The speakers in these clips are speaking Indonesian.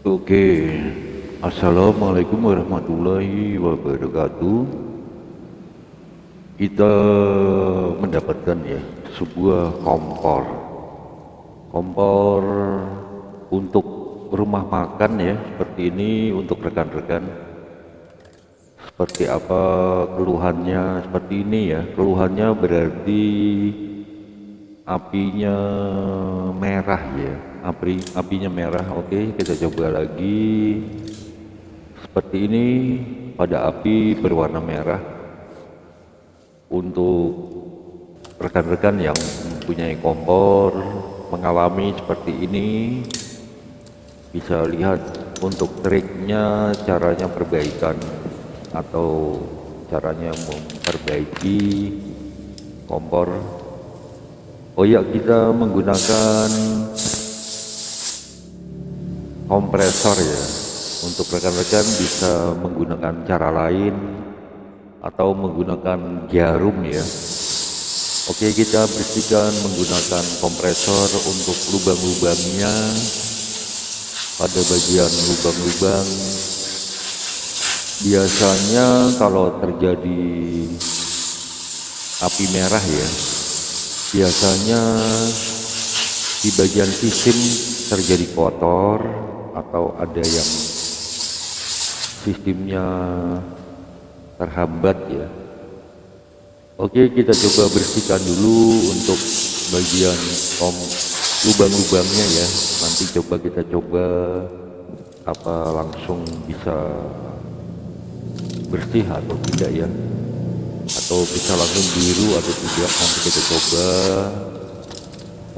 Oke, Assalamualaikum warahmatullahi wabarakatuh. Kita mendapatkan ya sebuah kompor, kompor untuk rumah makan ya seperti ini untuk rekan-rekan. Seperti apa keluhannya seperti ini ya, keluhannya berarti apinya merah ya api apinya merah oke kita coba lagi. Seperti ini pada api berwarna merah. Untuk rekan-rekan yang mempunyai kompor mengalami seperti ini bisa lihat untuk triknya caranya perbaikan atau caranya memperbaiki kompor. Oh ya kita menggunakan kompresor ya. Untuk rekan-rekan bisa menggunakan cara lain atau menggunakan jarum ya. Oke kita bersihkan menggunakan kompresor untuk lubang-lubangnya. Pada bagian lubang-lubang biasanya kalau terjadi api merah ya biasanya di bagian sistem terjadi kotor atau ada yang sistemnya terhambat ya. Oke kita coba bersihkan dulu untuk bagian om lubang-lubangnya ya. Nanti coba kita coba apa langsung bisa bersih atau tidak ya. Atau bisa langsung biru atau tidak nanti kita coba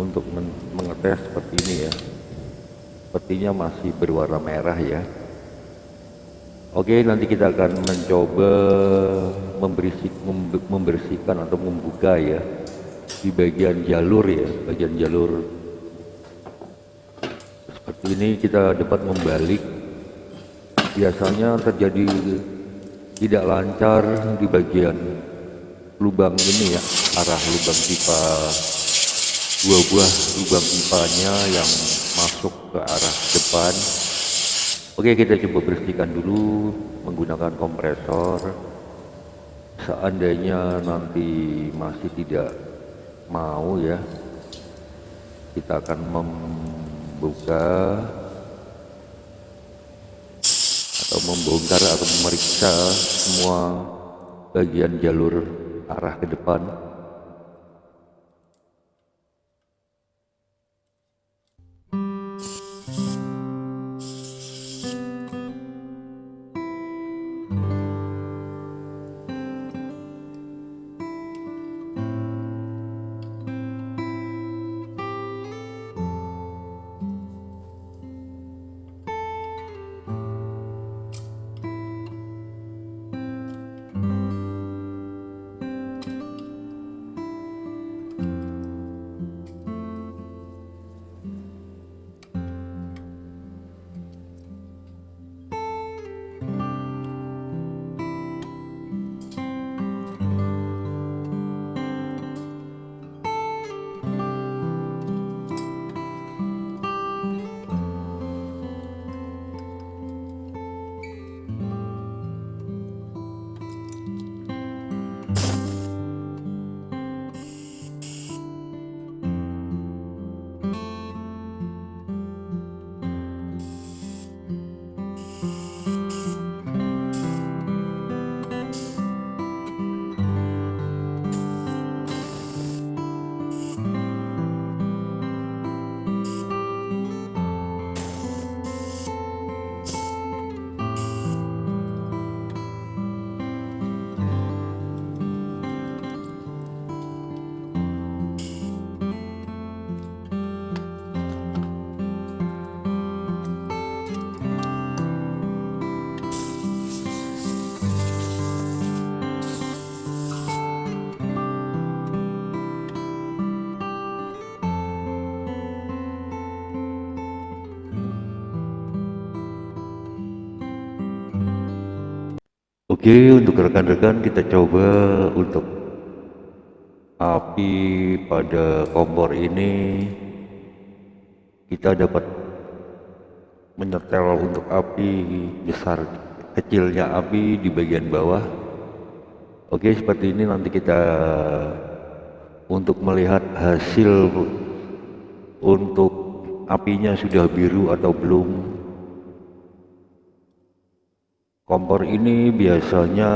untuk mengetes seperti ini ya sepertinya masih berwarna merah ya. Oke nanti kita akan mencoba membersihkan atau membuka ya di bagian jalur ya bagian jalur. Seperti ini kita dapat membalik. Biasanya terjadi tidak lancar di bagian lubang ini ya arah lubang pipa dua buah lubang pipanya yang masuk ke arah depan. Oke kita coba bersihkan dulu menggunakan kompresor seandainya nanti masih tidak mau ya kita akan membuka atau membongkar atau memeriksa semua bagian jalur arah ke depan Oke untuk rekan-rekan kita coba untuk api pada kompor ini. Kita dapat menyetel untuk api besar kecilnya api di bagian bawah. Oke seperti ini nanti kita untuk melihat hasil untuk apinya sudah biru atau belum kompor ini biasanya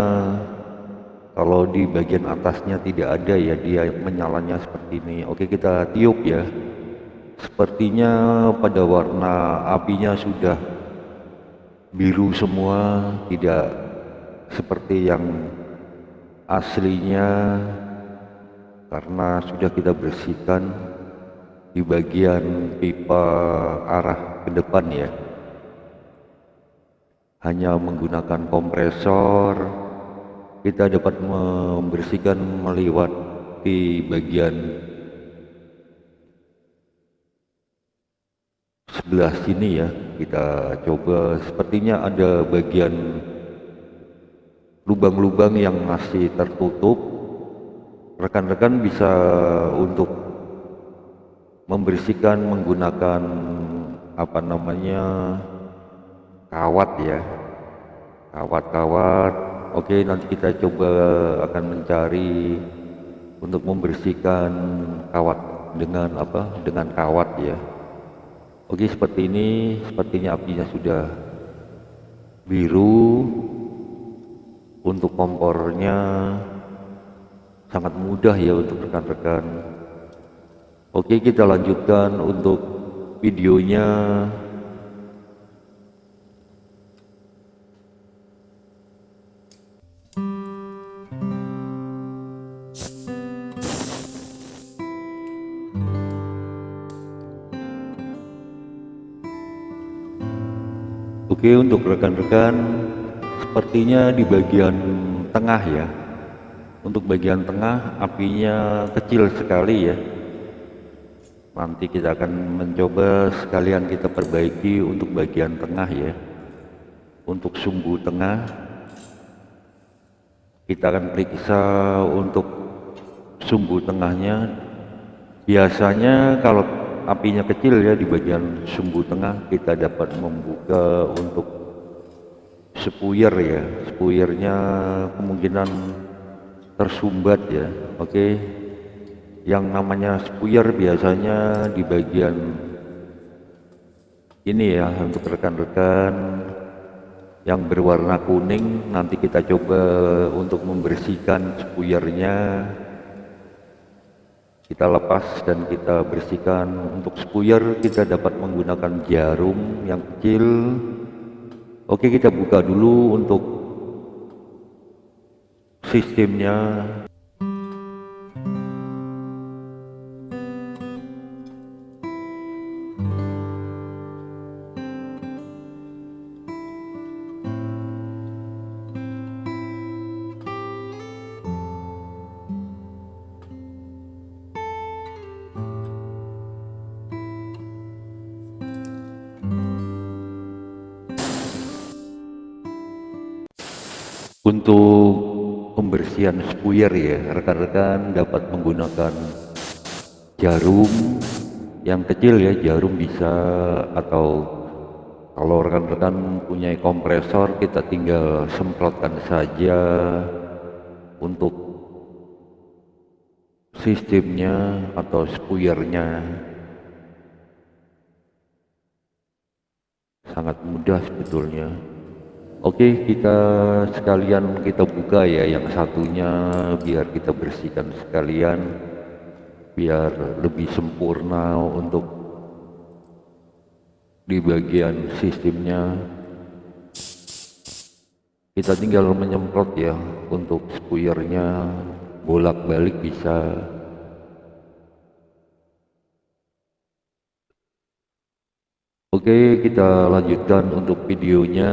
kalau di bagian atasnya tidak ada ya dia menyalanya seperti ini. Oke kita tiup ya. Sepertinya pada warna apinya sudah biru semua tidak seperti yang aslinya. Karena sudah kita bersihkan di bagian pipa arah ke depan ya hanya menggunakan kompresor. Kita dapat membersihkan melewati bagian sebelah sini ya. Kita coba. Sepertinya ada bagian lubang-lubang yang masih tertutup. Rekan-rekan bisa untuk membersihkan menggunakan apa namanya kawat ya kawat-kawat Oke, nanti kita coba akan mencari untuk membersihkan kawat dengan apa? Dengan kawat ya. Oke, seperti ini, sepertinya apinya sudah biru. Untuk kompornya sangat mudah ya untuk rekan-rekan. Oke, kita lanjutkan untuk videonya. Oke untuk rekan-rekan sepertinya di bagian tengah ya. Untuk bagian tengah apinya kecil sekali ya. Nanti kita akan mencoba sekalian kita perbaiki untuk bagian tengah ya. Untuk sumbu tengah kita akan periksa untuk sumbu tengahnya. Biasanya kalau apinya kecil ya di bagian sumbu tengah. Kita dapat membuka untuk sepuyer ya. Sepuyernya kemungkinan tersumbat ya. Oke. Yang namanya sepuyer biasanya di bagian ini ya untuk rekan-rekan. Yang berwarna kuning nanti kita coba untuk membersihkan spuyernya kita lepas dan kita bersihkan. Untuk spuyer kita dapat menggunakan jarum yang kecil. Oke kita buka dulu untuk sistemnya untuk pembersihan spuyer ya rekan-rekan dapat menggunakan jarum yang kecil ya jarum bisa atau kalau rekan-rekan punya kompresor kita tinggal semprotkan saja untuk sistemnya atau spuyernya. Sangat mudah sebetulnya Oke kita sekalian kita buka ya yang satunya biar kita bersihkan sekalian biar lebih sempurna untuk di bagian sistemnya. Kita tinggal menyemprot ya untuk spuyernya bolak-balik bisa. Oke kita lanjutkan untuk videonya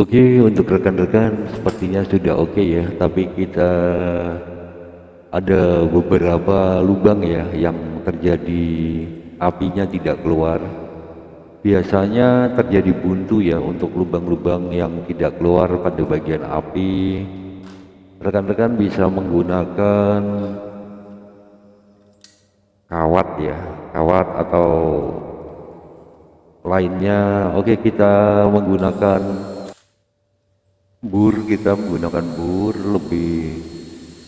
Oke, untuk rekan-rekan sepertinya sudah oke ya, tapi kita ada beberapa lubang ya yang terjadi apinya tidak keluar. Biasanya terjadi buntu ya untuk lubang-lubang yang tidak keluar pada bagian api. Rekan-rekan bisa menggunakan kawat ya, kawat atau lainnya. Oke, kita menggunakan bur kita menggunakan bur lebih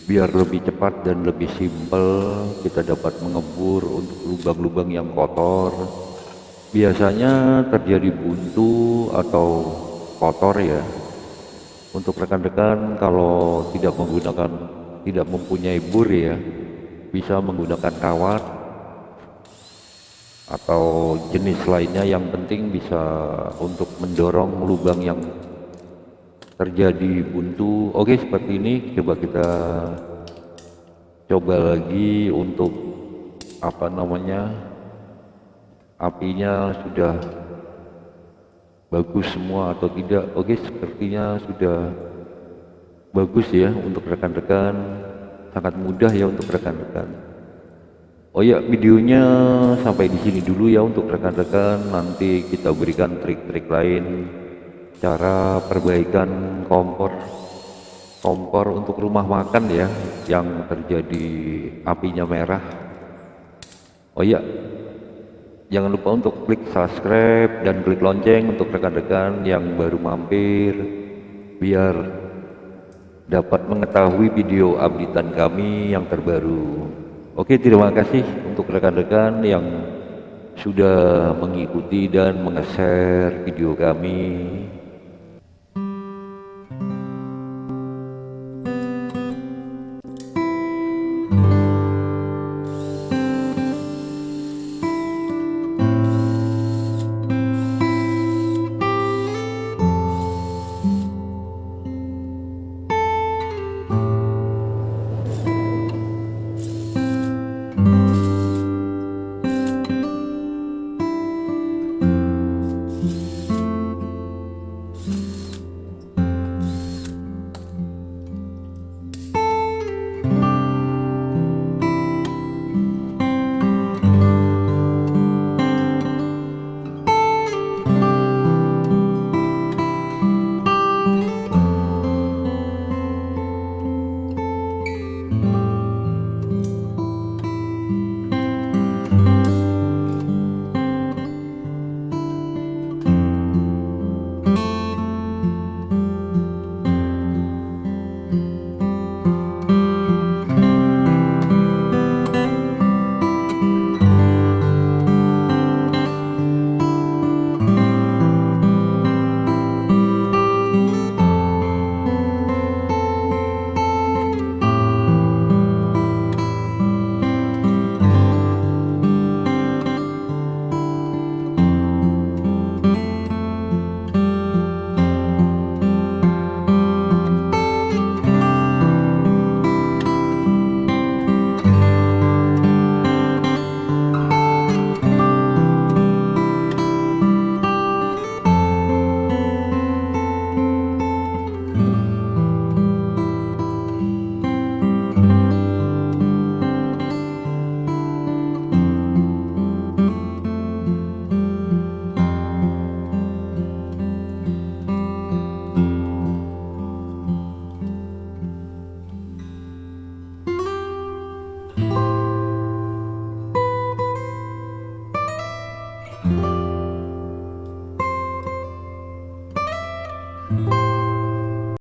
biar lebih cepat dan lebih simpel. Kita dapat mengebur untuk lubang-lubang yang kotor. Biasanya terjadi buntu atau kotor ya. Untuk rekan-rekan kalau tidak menggunakan tidak mempunyai bur ya bisa menggunakan kawat atau jenis lainnya. Yang penting bisa untuk mendorong lubang yang terjadi buntu. Oke seperti ini. Coba kita coba lagi untuk apa namanya apinya sudah bagus semua atau tidak. Oke sepertinya sudah bagus ya untuk rekan-rekan. Sangat mudah ya untuk rekan-rekan. Oh ya videonya sampai di sini dulu ya untuk rekan-rekan. Nanti kita berikan trik-trik lain cara perbaikan kompor kompor untuk rumah makan ya yang terjadi apinya merah. Oh iya jangan lupa untuk klik subscribe dan klik lonceng untuk rekan-rekan yang baru mampir biar dapat mengetahui video updatean kami yang terbaru. Oke terima kasih untuk rekan-rekan yang sudah mengikuti dan meng-share video kami